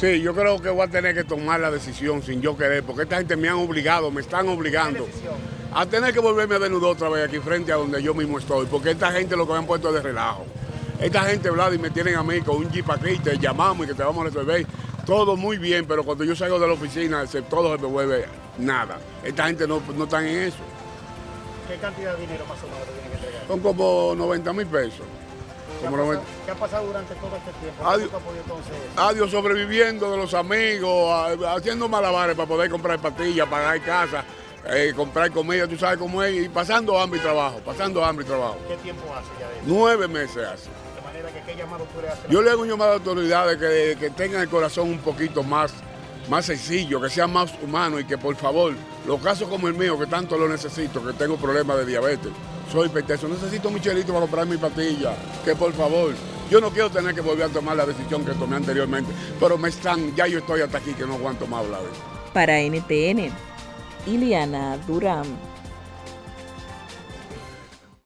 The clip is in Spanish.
Sí, yo creo que voy a tener que tomar la decisión sin yo querer, porque esta gente me han obligado, me están obligando a tener que volverme a desnudar otra vez aquí frente a donde yo mismo estoy, porque esta gente lo que me han puesto es de relajo. Esta gente, Vlad, y me tienen a mí con un jeep aquí, te llamamos y que te vamos a resolver. Todo muy bien, pero cuando yo salgo de la oficina, todo se me vuelve nada. Esta gente no, no está en eso. ¿Qué cantidad de dinero más o menos tienen que entregar? Son como 90 mil pesos. ¿Qué ha, pasado, 90. qué ha pasado durante todo este tiempo? Adiós. Adiós, sobreviviendo de los amigos, a- haciendo malabares para poder comprar pastillas, pagar casa, eh, comprar comida, tú sabes cómo es, y pasando hambre y trabajo, pasando hambre y trabajo. ¿Qué tiempo hace ya de eso? Nueve meses hace. De manera que qué llamado tú le haces. Yo le hago un llamado a las autoridades que, que tengan el corazón un poquito más, más sencillo, que sea más humano y que por favor, los casos como el mío, que tanto lo necesito, que tengo problemas de diabetes, soy hipertenso, necesito mi chelito para comprar mi pastilla, que por favor, yo no quiero tener que volver a tomar la decisión que tomé anteriormente, pero me están, ya yo estoy hasta aquí que no aguanto más de eso. Para NTN, Iliana Durán.